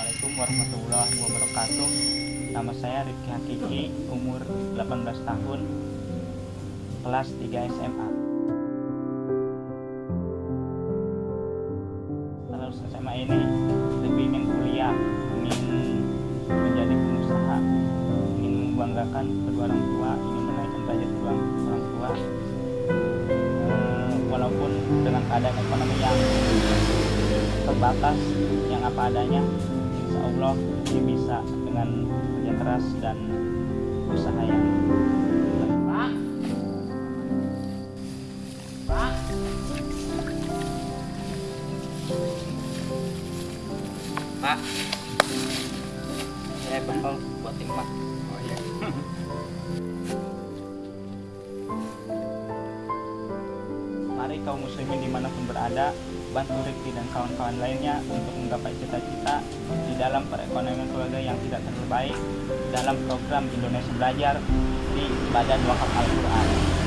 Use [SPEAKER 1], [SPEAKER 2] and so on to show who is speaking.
[SPEAKER 1] warahmatullahi wabarakatuh. Nama saya Rifki Hakiki, umur 18 tahun Kelas 3 SMA lulus SMA ini lebih ingin kuliah Ingin menjadi pengusaha Ingin membanggakan kedua orang tua Ingin menaikkan derajat kedua orang tua. Eh, Walaupun dengan keadaan ekonomi yang terbatas yang apa adanya Allah dia bisa dengan kerja keras dan usaha yang Pak Pak. Pak saya bekal buat tim Pak. Oh iya. Mari kaum muslimin di mana pun berada bantu Rifki dan kawan-kawan lainnya untuk menggapai cita-cita di dalam perekonomian keluarga yang tidak terlalu dalam program Indonesia Belajar di Badan Wakaf Al-Quran.